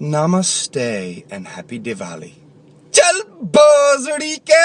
namaste and happy Diwali چل بازڑی کے